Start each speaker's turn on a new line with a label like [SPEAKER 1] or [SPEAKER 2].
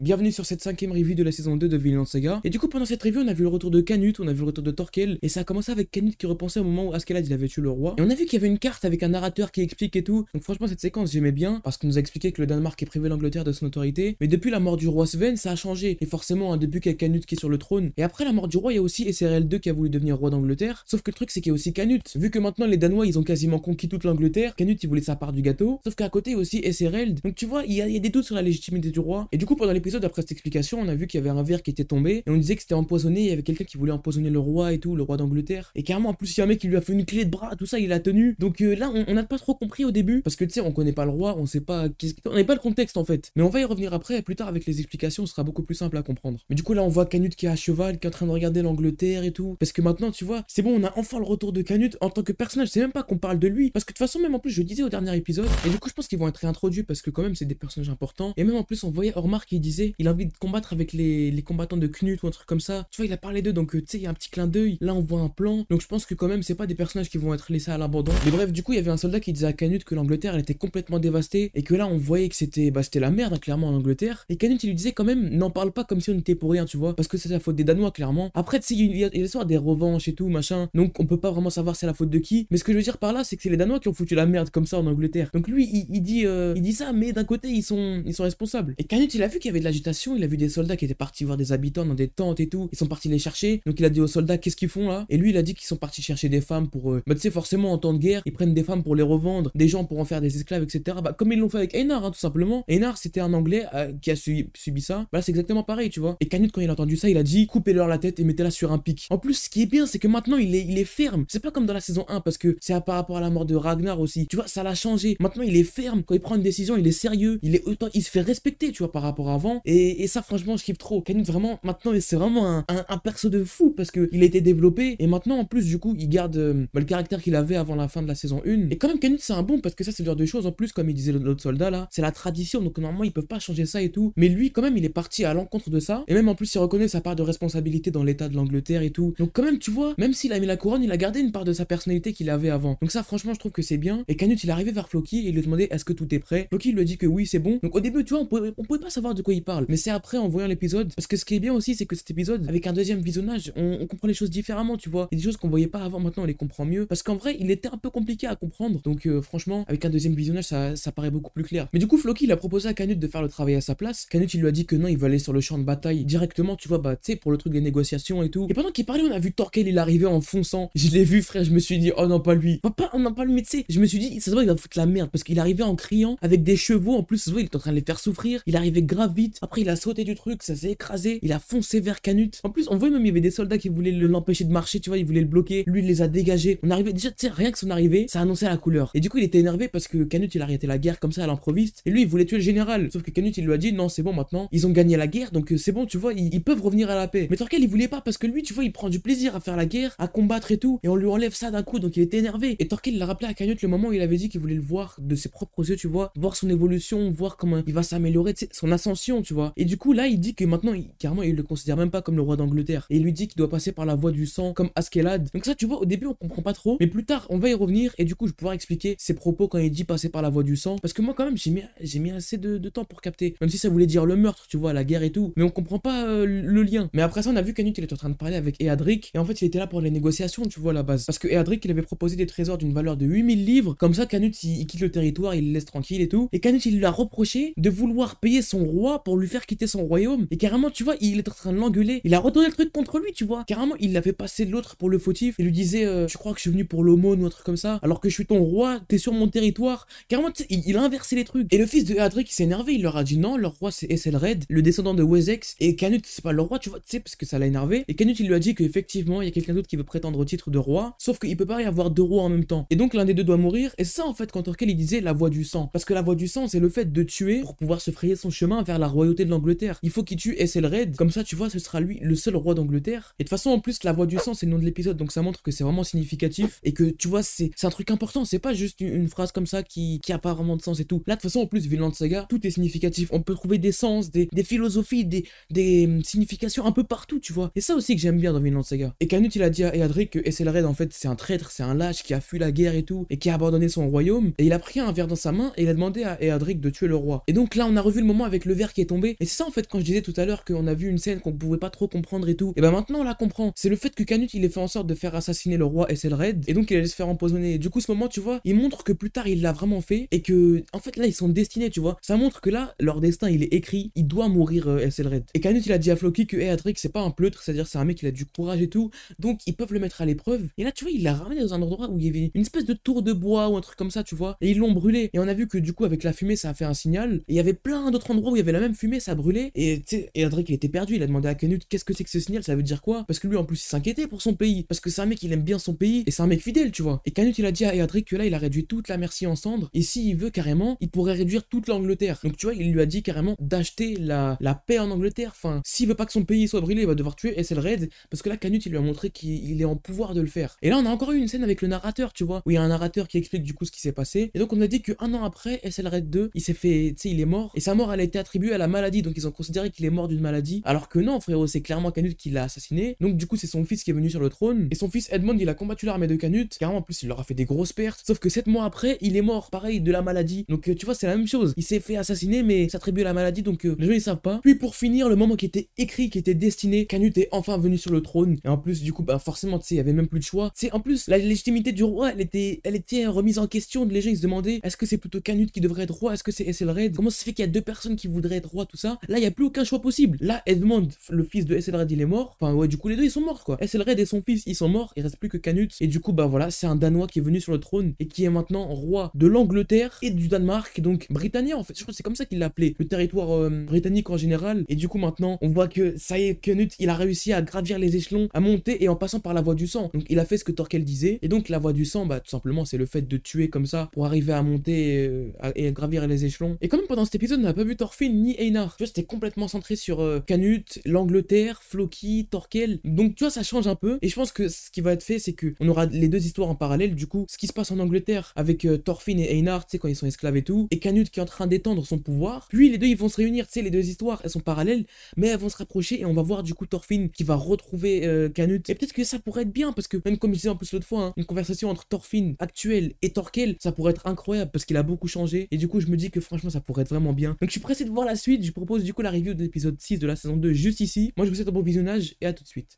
[SPEAKER 1] Bienvenue sur cette cinquième review de la saison 2 de Vinland Saga. Et du coup, pendant cette review, on a vu le retour de Canute, on a vu le retour de Torkel, et ça a commencé avec Canute qui repensait au moment où Askeladd il avait tué le roi. Et on a vu qu'il y avait une carte avec un narrateur qui explique et tout. Donc franchement, cette séquence j'aimais bien, parce qu'on nous a expliqué que le Danemark est privé l'Angleterre de son autorité. Mais depuis la mort du roi Sven, ça a changé. Et forcément, un début qu'il y a Canute qui est sur le trône. Et après la mort du roi, il y a aussi SRL 2 qui a voulu devenir roi d'Angleterre. Sauf que le truc, c'est qu'il y a aussi Canute. Vu que maintenant les Danois ils ont quasiment conquis toute l'Angleterre, Canute il voulait sa part du gâteau. Sauf qu'à côté il y a aussi SRL. Donc tu vois, il y, a, il y a des doutes sur la légitimité du roi. Et du coup, pendant l'épisode, après cette explication, on a vu qu'il y avait un verre qui était tombé et on disait que c'était empoisonné. Il y avait quelqu'un qui voulait empoisonner le roi et tout, le roi d'Angleterre. Et carrément, en plus, il y a un mec qui lui a fait une clé de bras, tout ça, il a tenu. Donc euh, là, on n'a pas trop compris au début parce que tu sais, on connaît pas le roi, on sait pas on n'est pas le contexte en fait. Mais on va y revenir après, plus tard avec les explications, ce sera beaucoup plus simple à comprendre. Mais du coup, là, on voit Canute qui est à cheval, qui est en train de regarder l'Angleterre et tout. Parce que maintenant, tu vois, c'est bon, on a enfin le retour de Canute en tant que personnage. C'est même pas qu'on parle de lui parce que de toute façon, même en plus, je disais au dernier épisode. Et du coup, je pense qu'ils vont être réintroduits parce que quand même, c'est des personnages importants. Et même en plus, on voyait Ormar qui disait, il a envie de combattre avec les, combattants de Knut ou un truc comme ça. Tu vois, il a parlé d'eux, donc euh, tu sais, il y a un petit clin d'œil. Là, on voit un plan. Donc je pense que quand même, c'est pas des personnages qui vont être laissés à l'abandon. Mais bref, du coup, il y avait un soldat qui disait à Canute que l'Angleterre, elle était complètement dévastée et que là, on voyait que c'était bah, la merde, hein, clairement, en Angleterre. Et Canute, il lui disait quand même, n'en parle pas comme si on était pour rien, tu vois, parce que c'est la faute des Danois, clairement. Après, tu sais, il y a l'histoire des revanches et tout, machin. Donc on peut pas vraiment savoir c'est la faute de qui. Mais ce que je veux dire par là, c'est que c'est les Danois qui ont foutu la merde comme ça en Angleterre. Donc lui, il, dit, euh, il dit ça, mais d'un côté, ils sont, ils responsables. Et Canute, il a vu qu'il y avait de l'agitation, il a vu des soldats qui étaient partis voir des habitants dans des tentes et tout. Ils sont partis les chercher. Donc il a dit aux soldats qu'est-ce qu'ils font là? Et lui il a dit qu'ils sont partis chercher des femmes pour. Euh... Bah tu sais forcément en temps de guerre ils prennent des femmes pour les revendre, des gens pour en faire des esclaves etc. Bah comme ils l'ont fait avec Einar hein, tout simplement. Einar c'était un anglais euh, qui a subi, ça. Bah c'est exactement pareil tu vois. Et Canute quand il a entendu ça il a dit coupez-leur la tête et mettez-la sur un pic. En plus ce qui est bien c'est que maintenant il est, il est ferme. C'est pas comme dans la saison 1 parce que c'est par rapport à la mort de Ragnar aussi. Tu vois ça l'a changé. Maintenant il est ferme quand il prend une décision il est sérieux. Il est autant il se fait respecter tu vois par rapport à avant. Et, et ça franchement je kiffe trop. Canute vraiment maintenant c'est vraiment un, un, perso de fou parce qu'il a été développé et maintenant en plus du coup il garde euh, bah, le caractère qu'il avait avant la fin de la saison 1 et quand même Canute c'est un bon parce que ça c'est le genre de choses en plus comme il disait l'autre soldat là c'est la tradition donc normalement ils peuvent pas changer ça et tout. Mais lui quand même il est parti à l'encontre de ça. Et même en plus il reconnaît sa part de responsabilité dans l'état de l'Angleterre et tout. Donc quand même tu vois même s'il a mis la couronne il a gardé une part de sa personnalité qu'il avait avant. Donc ça franchement je trouve que c'est bien. Et Canute il est arrivé vers Floki et il lui demandait est-ce que tout est prêt? Floki lui dit que oui c'est bon. Donc au début tu vois on pouvait, pouvait pas savoir de quoi il mais c'est après en voyant l'épisode parce que ce qui est bien aussi c'est que cet épisode avec un deuxième visionnage, on, comprend les choses différemment, tu vois. Il y a des choses qu'on voyait pas avant, maintenant on les comprend mieux. Parce qu'en vrai, il était un peu compliqué à comprendre. Donc euh, franchement, avec un deuxième visionnage, ça, ça, paraît beaucoup plus clair. Mais du coup, Floki, il a proposé à Canute de faire le travail à sa place. Canute, il lui a dit que non, il va aller sur le champ de bataille directement, tu vois, bah, tu sais, pour le truc des négociations et tout. Et pendant qu'il parlait, on a vu Torkel, il arrivait en fonçant. Je l'ai vu, frère, je me suis dit, oh non, pas lui. Pas, on parle, mais tu sais, je me suis dit, ça se voit, il va foutre la merde. Parce qu'il arrivait en criant avec des chevaux. En plus, ça se il est en train de les faire souffrir. Il arrivait grave vite. Après, il a sauté du truc, ça s'est écrasé. Il a foncé vers Canute. En plus, on voit même, il y avait des soldats qui voulaient l'empêcher de marcher, tu vois, ils voulaient le bloquer. Lui, il les a dégagés. On arrivait, déjà, tu sais, rien que son arrivée, ça annonçait la couleur. Et du coup, il était énervé parce que Canute, il a arrêté la guerre comme ça à l'improviste. Et lui, il voulait tuer le général. Sauf que Canute, il lui a dit, non, c'est bon maintenant. Ils ont gagné la guerre, donc euh, c'est bon, tu vois, ils, peuvent revenir à la paix. Mais Torquel, il voulait pas parce que lui, tu vois, il prend du plaisir à faire la guerre, à combattre et tout. Et on lui enlève ça d'un coup, donc il était énervé. Et Torquel, il a rappelé à Canute le moment où il avait dit qu'il voulait le voir de ses propres yeux, tu vois, voir son évolution, voir comment il va s'améliorer, son ascension, tu vois. Et du coup, là, il dit que maintenant, carrément, il le considère même pas comme le roi d'Angleterre. Et il lui dit qu'il doit passer par la voie du sang comme Askeladd. Donc ça, tu vois, au début, on comprend pas trop. Mais plus tard, on va y revenir. Et du coup, je vais pouvoir expliquer ses propos quand il dit passer par la voie du sang. Parce que moi, quand même, j'ai mis, j'ai mis assez de, temps pour capter. Même si ça voulait dire le meurtre, tu vois, la guerre et tout. Mais on comprend pas euh, le lien. Mais après ça, on a vu qu'Anut, il était en train de parler avec Eadric. Et en fait, il était là pour les négociations, tu vois, à la base. Parce que Eadric, il avait proposé des trésors d'une valeur de 8000 livres. Comme ça, Canut, il, quitte le territoire, il le laisse tranquille et tout. Et Canut, il lui a reproché de vouloir payer son roi lui faire quitter son royaume. Et carrément, tu vois, il est en train de l'engueuler. Il a retourné le truc contre lui, tu vois. Carrément, il l'avait passé l'autre pour le fautif. Il lui disait, euh, je crois que je suis venu pour l'aumône ou un truc comme ça. Alors que je suis ton roi, t'es sur mon territoire. Carrément, il, a inversé les trucs. Et le fils de Eadric, il s'est énervé. Il leur a dit non, leur roi c'est Esselred, le descendant de Wessex. Et Canute, c'est pas leur roi, tu vois, tu sais, parce que ça l'a énervé. Et Canute, il lui a dit qu'effectivement, il y a quelqu'un d'autre qui veut prétendre au titre de roi. Sauf qu'il peut pas y avoir deux rois en même temps. Et donc, l'un des deux doit mourir. Et ça, en fait, quand Torquel il disait la voie du sang. Parce que la voie du sang, c'est le fait de tuer pour pouvoir se frayer son chemin vers la royauté de l'Angleterre. Il faut qu'il tue Esselred. Comme ça, tu vois, ce sera lui le seul roi d'Angleterre. Et de toute façon, en plus, la voie du sang, c'est le nom de l'épisode. Donc ça montre que c'est vraiment significatif. Et que, tu vois, c'est un truc important. C'est pas juste une, phrase comme ça qui, qui a pas vraiment de sens et tout. Là, de toute façon, en plus, Vinland Saga, tout est significatif. On peut trouver des sens, des, des philosophies, des, des hum, significations un peu partout, tu vois. Et ça aussi que j'aime bien dans Vinland Saga. Et Canute, il a dit à Eadric que Esselred, en fait, c'est un traître, c'est un lâche qui a fui la guerre et tout, et qui a abandonné son royaume. Et il a pris un verre dans sa main et il a demandé à Eadric de tuer le roi. Et donc là, on a revu le moment avec le verre qui est Et c'est ça en fait quand je disais tout à l'heure qu'on a vu une scène qu'on pouvait pas trop comprendre et tout. Et ben maintenant on la comprend. C'est le fait que Canute il ait fait en sorte de faire assassiner le roi Esselred et donc il allait se faire empoisonner. Et du coup ce moment tu vois, il montre que plus tard il l'a vraiment fait et que en fait là ils sont destinés tu vois. Ça montre que là leur destin il est écrit, il doit mourir euh, Esselred. Et Canute il a dit à Floki que hey, c'est pas un pleutre, c'est-à-dire c'est un mec qui a du courage et tout. Donc ils peuvent le mettre à l'épreuve. Et là tu vois il l'a ramené dans un endroit où il y avait une espèce de tour de bois ou un truc comme ça tu vois. Et ils l'ont brûlé. Et on a vu que du coup avec la fumée ça a fait un signal. Et il y avait plein d'autres endroits où il y avait la même fumée, ça brûlait. Et et il était perdu, il a demandé à Canute qu'est-ce que c'est que ce signal, ça veut dire quoi? Parce que lui en plus il s'inquiétait pour son pays. Parce que c'est un mec il aime bien son pays et c'est un mec fidèle tu vois. Et Canute il a dit à Edric que là il a réduit toute la merci en cendres. Et s'il veut carrément, il pourrait réduire toute l'Angleterre. Donc tu vois, il lui a dit carrément d'acheter la, la paix en Angleterre. Enfin, s'il veut pas que son pays soit brûlé, il va devoir tuer Ethelred. Parce que là Canute il lui a montré qu'il est en pouvoir de le faire. Et là on a encore eu une scène avec le narrateur, tu vois, où il y a un narrateur qui explique du coup ce qui s'est passé. Et donc on a dit que un an après, Ethelred 2, il s'est fait, tu sais, il est mort. Et sa mort, elle a été attribuée à la maladie. Donc ils ont considéré qu'il est mort d'une maladie. Alors que non, frérot, c'est clairement Canute qui l'a assassiné. Donc du coup, c'est son fils qui est venu sur le trône. Et son fils Edmond, il a combattu l'armée de Canute. Carrément, en plus, il leur a fait des grosses pertes. Sauf que 7 mois après, il est mort, pareil, de la maladie. Donc euh, tu vois, c'est la même chose. Il s'est fait assassiner, mais s'attribuer à la maladie. Donc euh, les gens, ils savent pas. Puis pour finir, le moment qui était écrit, qui était destiné, Canute est enfin venu sur le trône. Et en plus, du coup, bah forcément, tu sais, il y avait même plus de choix. C'est en plus, la légitimité du roi, elle était, elle était remise en question. Les gens, ils se demandaient, est-ce que c'est plutôt Canute qui devrait être roi? Est-ce que c'est Esselred Comment ça se fait qu'il y a deux personnes qui voudraient être roi, tout ça. Là, il n'y a plus aucun choix possible. Là, Edmond, le fils de Esselred, il est mort. Enfin, ouais, du coup, les deux, ils sont morts, quoi. Esselred et son fils, ils sont morts. Il reste plus que Canute. Et du coup, bah voilà, c'est un Danois qui est venu sur le trône et qui est maintenant roi de l'Angleterre et du Danemark, donc britannique, en fait. Je crois que c'est comme ça qu'il l'appelait, le territoire euh, britannique en général. Et du coup, maintenant, on voit que ça y est, Canute, il a réussi à gravir les échelons, à monter et en passant par la voie du sang. Donc, il a fait ce que Torquel disait. Et donc, la voie du sang, bah, tout simplement, c'est le fait de tuer comme ça pour arriver à monter euh, et à gravir les échelons. Et quand même, pendant cet épisode, on n'a pas vu Thorfinn ni Einar. Tu vois, c'était complètement centré sur euh, Canute, l'Angleterre, Floki, Torquel. Donc, tu vois, ça change un peu. Et je pense que ce qui va être fait, c'est que on aura les deux histoires en parallèle. Du coup, ce qui se passe en Angleterre avec euh, Thorfinn et Einar, tu sais, quand ils sont esclaves et tout, et Canute qui est en train d'étendre son pouvoir. Puis les deux, ils vont se réunir. Tu sais, les deux histoires, elles sont parallèles, mais elles vont se rapprocher et on va voir du coup Thorfinn qui va retrouver euh, Canute. Et peut-être que ça pourrait être bien parce que, même comme je disais en plus l'autre fois, hein, une conversation entre Thorfinn actuel et Torquel, ça pourrait être incroyable parce qu'il a beaucoup changé. Et du coup, je me dis que franchement, ça pourrait être vraiment bien. Donc, je suis pressé de voir la suite. Je propose du coup la review de l'épisode 6 de la saison 2 juste ici. Moi, je vous souhaite un bon visionnage et à tout de suite.